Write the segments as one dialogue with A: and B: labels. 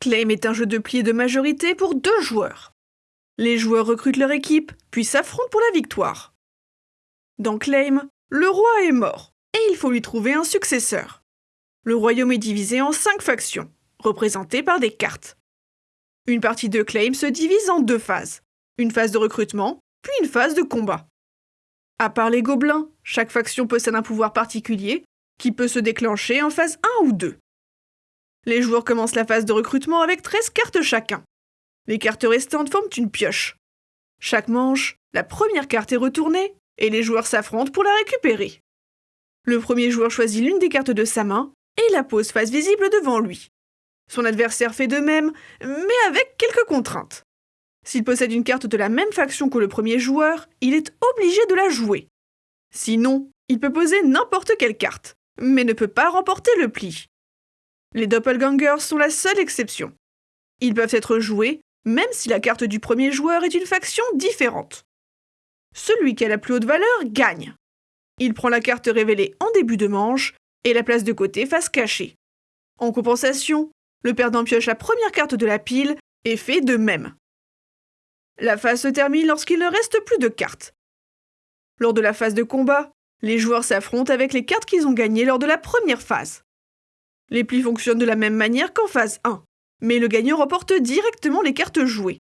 A: Claim est un jeu de pli de majorité pour deux joueurs. Les joueurs recrutent leur équipe, puis s'affrontent pour la victoire. Dans Claim, le roi est mort, et il faut lui trouver un successeur. Le royaume est divisé en cinq factions, représentées par des cartes. Une partie de Claim se divise en deux phases, une phase de recrutement, puis une phase de combat. À part les gobelins, chaque faction possède un pouvoir particulier qui peut se déclencher en phase 1 ou 2. Les joueurs commencent la phase de recrutement avec 13 cartes chacun. Les cartes restantes forment une pioche. Chaque manche, la première carte est retournée et les joueurs s'affrontent pour la récupérer. Le premier joueur choisit l'une des cartes de sa main et la pose face visible devant lui. Son adversaire fait de même, mais avec quelques contraintes. S'il possède une carte de la même faction que le premier joueur, il est obligé de la jouer. Sinon, il peut poser n'importe quelle carte, mais ne peut pas remporter le pli. Les doppelgangers sont la seule exception. Ils peuvent être joués même si la carte du premier joueur est une faction différente. Celui qui a la plus haute valeur gagne. Il prend la carte révélée en début de manche et la place de côté face cachée. En compensation, le perdant pioche la première carte de la pile et fait de même. La phase se termine lorsqu'il ne reste plus de cartes. Lors de la phase de combat, les joueurs s'affrontent avec les cartes qu'ils ont gagnées lors de la première phase. Les plis fonctionnent de la même manière qu'en phase 1, mais le gagnant remporte directement les cartes jouées.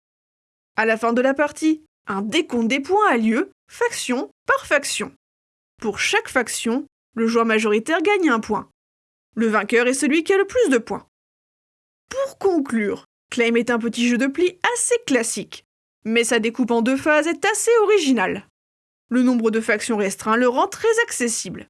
A: À la fin de la partie, un décompte des points a lieu, faction par faction. Pour chaque faction, le joueur majoritaire gagne un point. Le vainqueur est celui qui a le plus de points. Pour conclure, Claim est un petit jeu de plis assez classique, mais sa découpe en deux phases est assez originale. Le nombre de factions restreint le rend très accessible.